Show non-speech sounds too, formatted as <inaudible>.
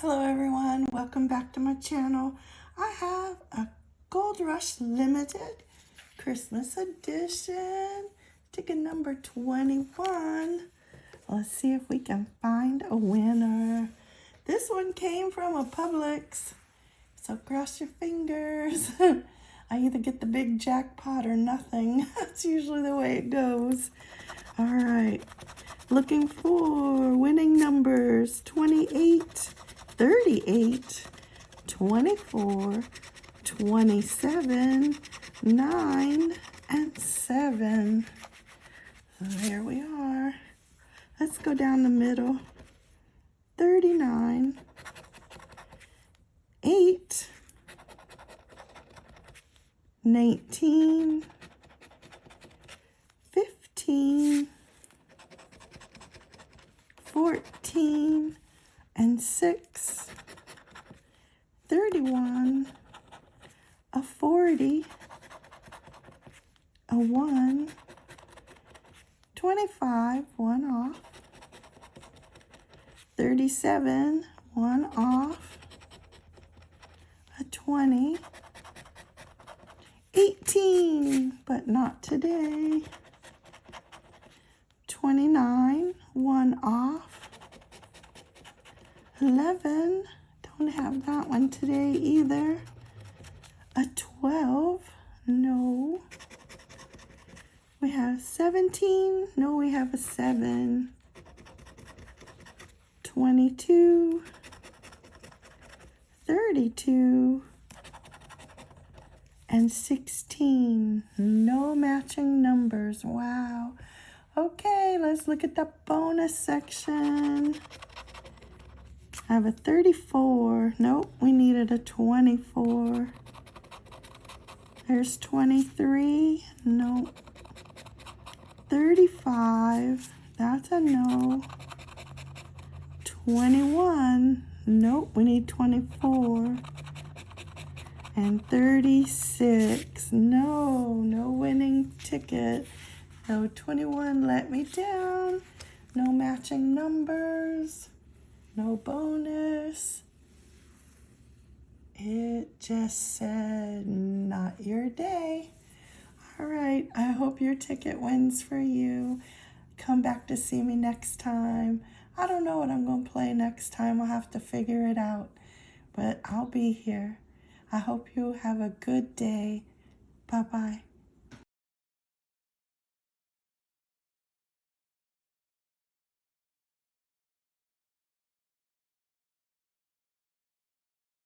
Hello everyone, welcome back to my channel. I have a Gold Rush Limited Christmas edition, ticket number 21. Let's see if we can find a winner. This one came from a Publix, so cross your fingers. <laughs> I either get the big jackpot or nothing. <laughs> That's usually the way it goes. All right, looking for winning numbers 28, 38, 24, 27, 9, and 7. There we are. Let's go down the middle. 39, 8, 19, 15, 14, and 6, 31, a 40, a 1, 25, 1 off, 37, 1 off, a 20, 18, but not today, 29, 1 off, 11. Don't have that one today either. A 12. No. We have 17. No, we have a 7. 22. 32. And 16. No matching numbers. Wow. Okay, let's look at the bonus section. I have a 34. Nope, we needed a 24. There's 23. Nope. 35. That's a no. 21. Nope, we need 24. And 36. No, no winning ticket. No, 21 let me down. No matching numbers no bonus. It just said, not your day. All right, I hope your ticket wins for you. Come back to see me next time. I don't know what I'm going to play next time. I'll have to figure it out. But I'll be here. I hope you have a good day. Bye-bye.